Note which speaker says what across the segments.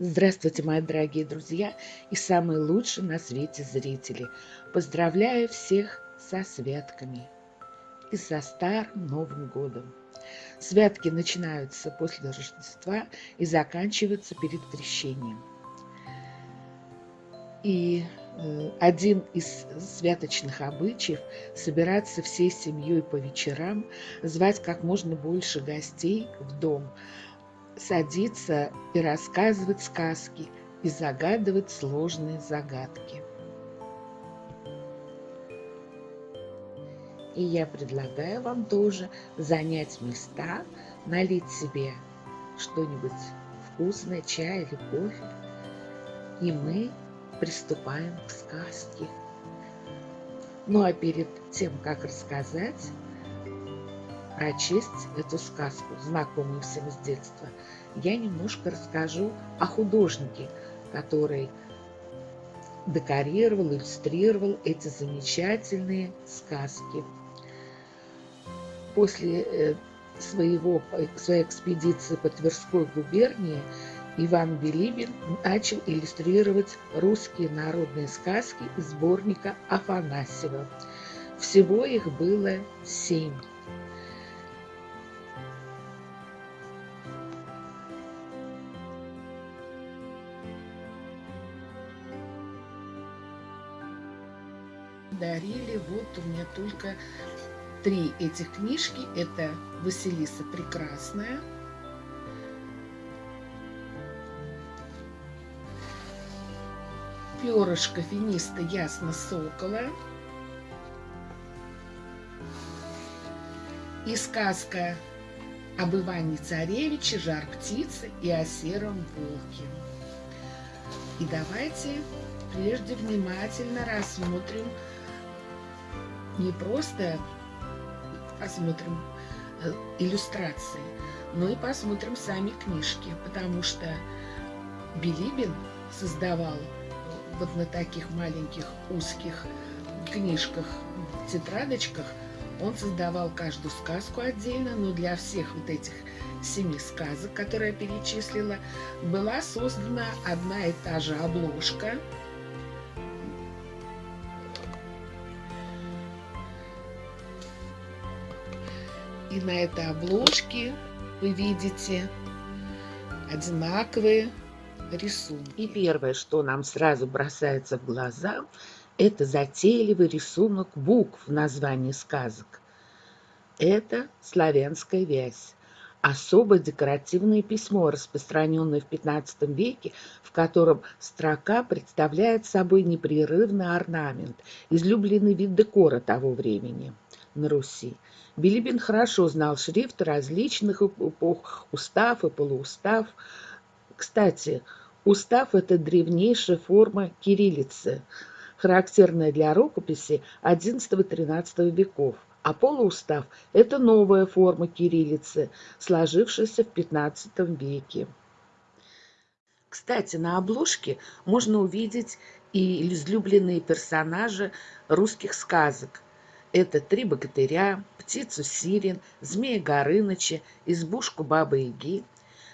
Speaker 1: Здравствуйте, мои дорогие друзья и самые лучшие на свете зрители. Поздравляю всех со святками и со Старым Новым Годом. Святки начинаются после Рождества и заканчиваются перед Крещением. И э, один из святочных обычаев – собираться всей семьей по вечерам, звать как можно больше гостей в дом, садиться и рассказывать сказки и загадывать сложные загадки. И я предлагаю вам тоже занять места, налить себе что-нибудь вкусное, чай или кофе. И мы приступаем к сказке. Ну а перед тем, как рассказать, прочесть эту сказку, знакомую всем с детства, я немножко расскажу о художнике, который декорировал, иллюстрировал эти замечательные сказки после э, своего, своей экспедиции по Тверской губернии Иван Билибин начал иллюстрировать русские народные сказки из сборника Афанасьева. Всего их было семь. Дарили, вот у меня только три этих книжки. Это Василиса Прекрасная. Перышко финиста Ясно Сокола. И сказка об Иване Царевиче, Жар птицы и о сером волке. И давайте прежде внимательно рассмотрим не просто посмотрим э, иллюстрации, но и посмотрим сами книжки, потому что Билибин создавал вот на таких маленьких узких книжках, тетрадочках, он создавал каждую сказку отдельно, но для всех вот этих семи сказок, которые я перечислила, была создана одна и та же обложка – На этой обложке вы видите одинаковые рисунки. И первое, что нам сразу бросается в глаза, это затейливый рисунок букв в названии сказок. Это славянская вязь. Особо декоративное письмо, распространенное в XV веке, в котором строка представляет собой непрерывный орнамент, излюбленный вид декора того времени на Руси. Билибин хорошо знал шрифт различных эпох, устав и полуустав. Кстати, устав – это древнейшая форма кириллицы, характерная для рукописи XI-XIII веков. А полуустав – это новая форма кириллицы, сложившаяся в XV веке. Кстати, на обложке можно увидеть и излюбленные персонажи русских сказок – это три богатыря, птицу Сирин, змея Горыныча, избушку Бабы-Яги.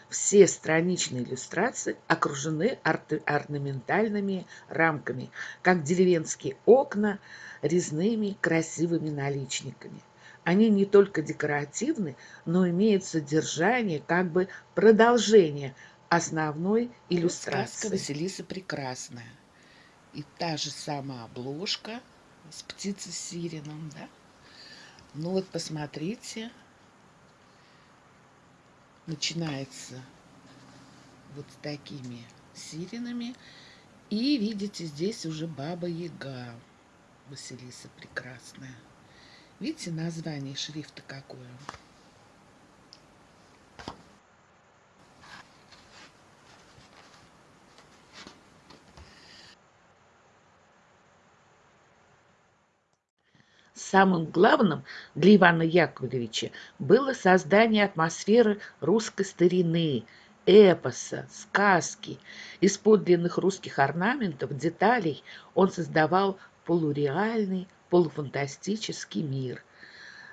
Speaker 1: Все страничные иллюстрации окружены орнаментальными рамками, как деревенские окна резными красивыми наличниками. Они не только декоративны, но имеют содержание, как бы продолжение основной иллюстрации. Сказка Василиса Прекрасная. И та же самая обложка – с птицей сиреном, да. Ну вот посмотрите, начинается вот с такими сиренами. И видите, здесь уже Баба Яга, Василиса прекрасная. Видите, название шрифта какое? Самым главным для Ивана Яковлевича было создание атмосферы русской старины, эпоса, сказки. Из подлинных русских орнаментов, деталей он создавал полуреальный, полуфантастический мир.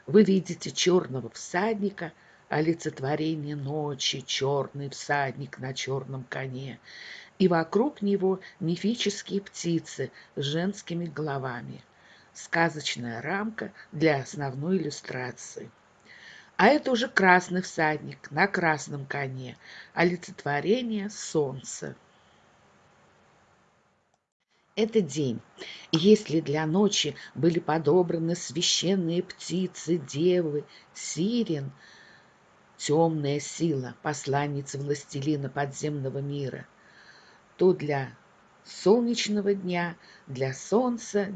Speaker 1: Вы видите черного всадника, олицетворение ночи, черный всадник на черном коне, и вокруг него мифические птицы с женскими головами. Сказочная рамка для основной иллюстрации. А это уже красный всадник на красном коне, олицетворение солнца. Это день. Если для ночи были подобраны священные птицы, девы, сирен, темная сила, посланница властелина подземного мира, то для солнечного дня, для солнца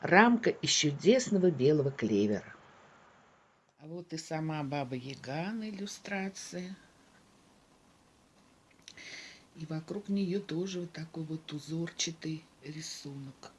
Speaker 1: рамка из чудесного белого клевера. А вот и сама Баба Яга на иллюстрации. И вокруг нее тоже вот такой вот узорчатый рисунок.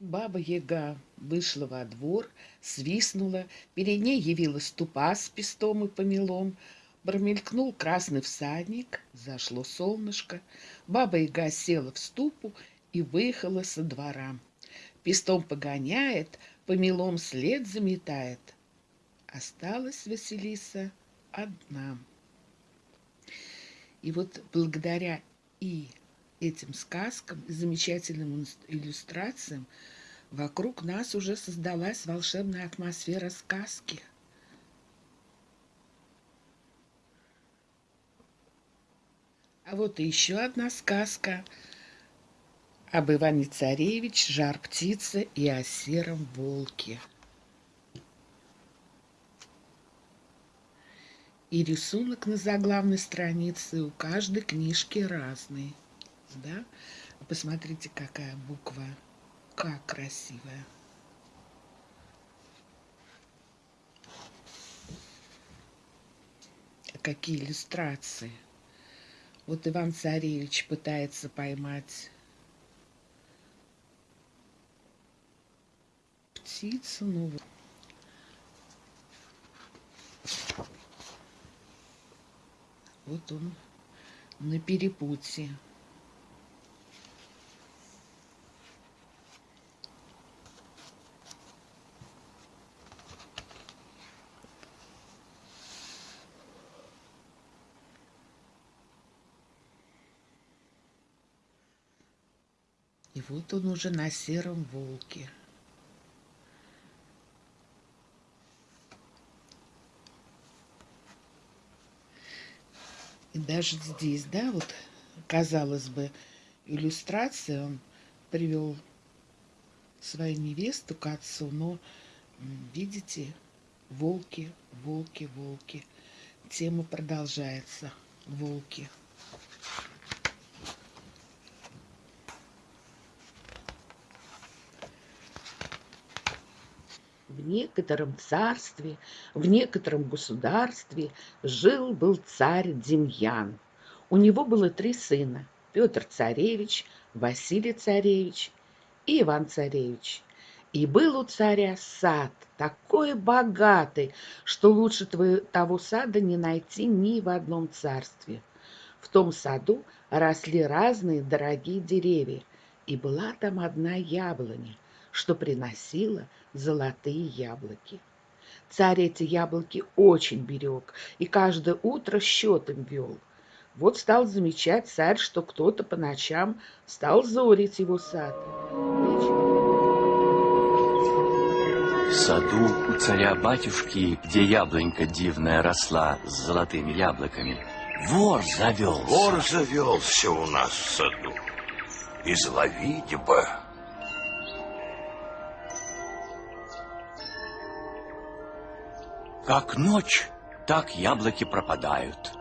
Speaker 1: Баба Яга вышла во двор, свистнула, перед ней явилась тупа с пестом и помелом, Промелькнул красный всадник, зашло солнышко. Баба-яга села в ступу и выехала со двора. Пестом погоняет, помелом след заметает. Осталась Василиса одна. И вот благодаря и этим сказкам, и замечательным иллюстрациям вокруг нас уже создалась волшебная атмосфера сказки – А вот еще одна сказка об Иване Царевич, жар птицы и о сером волке. И рисунок на заглавной странице у каждой книжки разный. Да? Посмотрите, какая буква. Как красивая. Какие иллюстрации. Вот Иван Царевич пытается поймать птицу, ну вот он на перепутье. Вот он уже на сером волке. И даже здесь, да, вот, казалось бы, иллюстрация, он привел свою невесту к отцу, но, видите, волки, волки, волки. Тема продолжается. Волки. В некотором царстве, в некотором государстве жил-был царь Демьян. У него было три сына – Петр царевич, Василий царевич и Иван царевич. И был у царя сад, такой богатый, что лучше того сада не найти ни в одном царстве. В том саду росли разные дорогие деревья, и была там одна яблоня, что приносила золотые яблоки. Царь эти яблоки очень берег и каждое утро счет им вел. Вот стал замечать царь, что кто-то по ночам стал зорить его сад.
Speaker 2: В саду у царя-батюшки, где яблонька дивная росла с золотыми яблоками, вор завелся.
Speaker 3: Вор завелся у нас в саду. Изловить бы.
Speaker 2: Как ночь, так яблоки пропадают.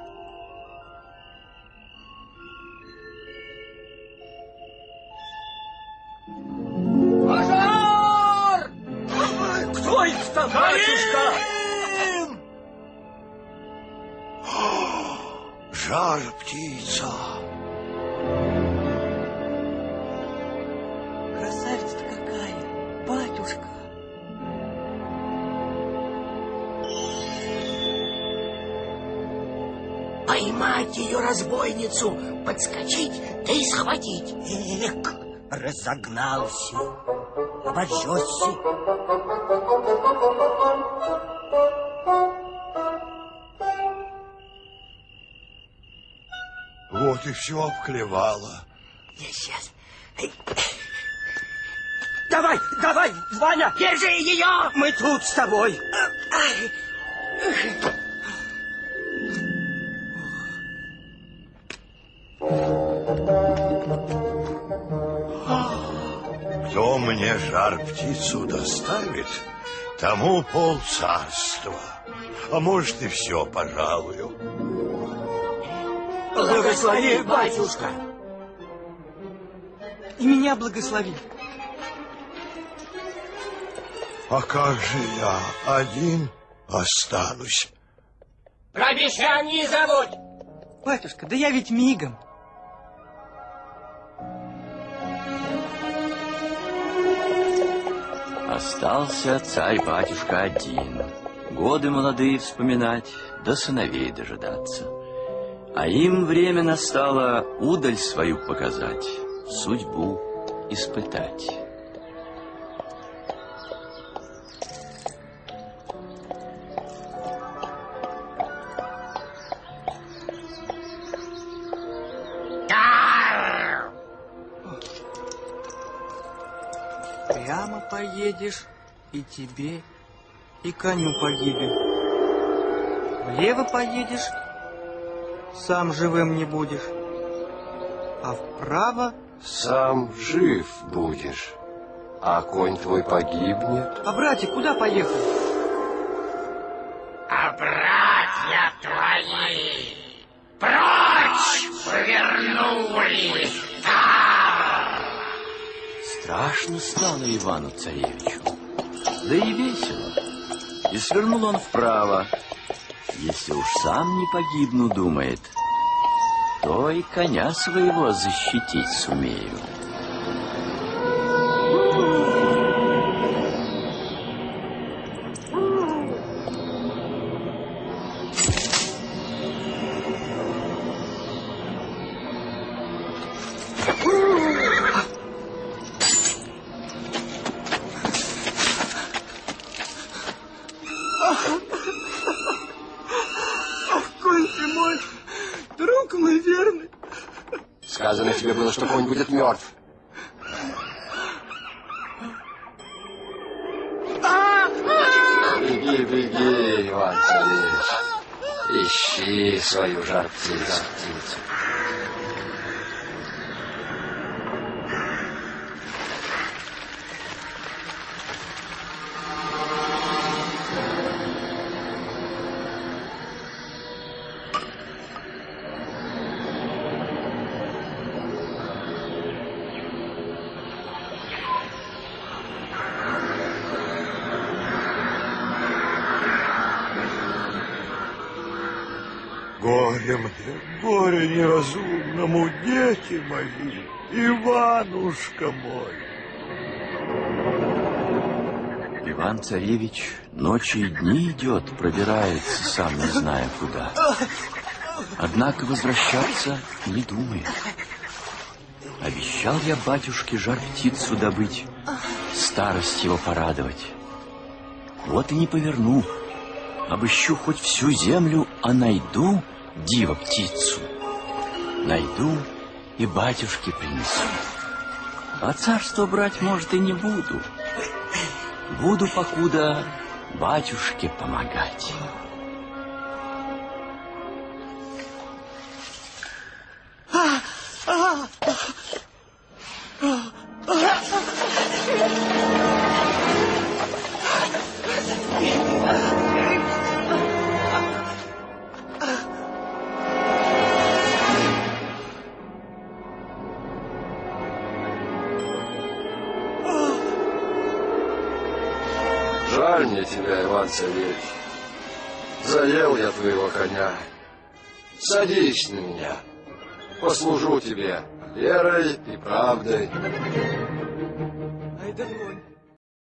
Speaker 4: Поймать ее разбойницу, подскочить, да и схватить.
Speaker 5: Эк,
Speaker 4: разогнался, обожжешься.
Speaker 3: Вот и все обклевало.
Speaker 4: Я сейчас. Давай, давай, Ваня! Держи ее! Мы тут с тобой.
Speaker 3: Мне жар птицу доставит, тому пол царства. А может и все, пожалую.
Speaker 4: Благослови, батюшка! И меня благослови.
Speaker 3: А как же я один останусь?
Speaker 4: Про мещан не забудь! Батюшка, да я ведь мигом.
Speaker 2: Остался царь-батюшка один. Годы молодые вспоминать, да сыновей дожидаться. А им время настало удаль свою показать, судьбу испытать.
Speaker 4: И тебе, и коню погибель. Влево поедешь, сам живым не будешь. А вправо,
Speaker 6: Сам жив будешь, а конь твой погибнет.
Speaker 4: а братик куда поехал?
Speaker 7: А братья твои прочь повернулись
Speaker 2: Страшно стало Ивану Царевичу, да и весело. И свернул он вправо. Если уж сам не погибну, думает, то и коня своего защитить сумею.
Speaker 6: Тебе было, что конь будет мертв. Беги, беги, Иван Царевич. Ищи свою жар птицу.
Speaker 3: Горе мне, горе неразумному, дети мои, Иванушка мой.
Speaker 2: Иван-царевич ночи и дни идет, пробирается, сам не зная куда. Однако возвращаться не думает. Обещал я батюшке жар птицу добыть, старость его порадовать. Вот и не поверну. Обыщу хоть всю землю, а найду диво птицу. Найду и батюшке принесу. А царство брать, может, и не буду. Буду покуда батюшке помогать.
Speaker 6: Мне тебя, Иван Царевич. Заел я твоего коня. Садись на меня. Послужу тебе верой и правдой.
Speaker 4: Ай да конь.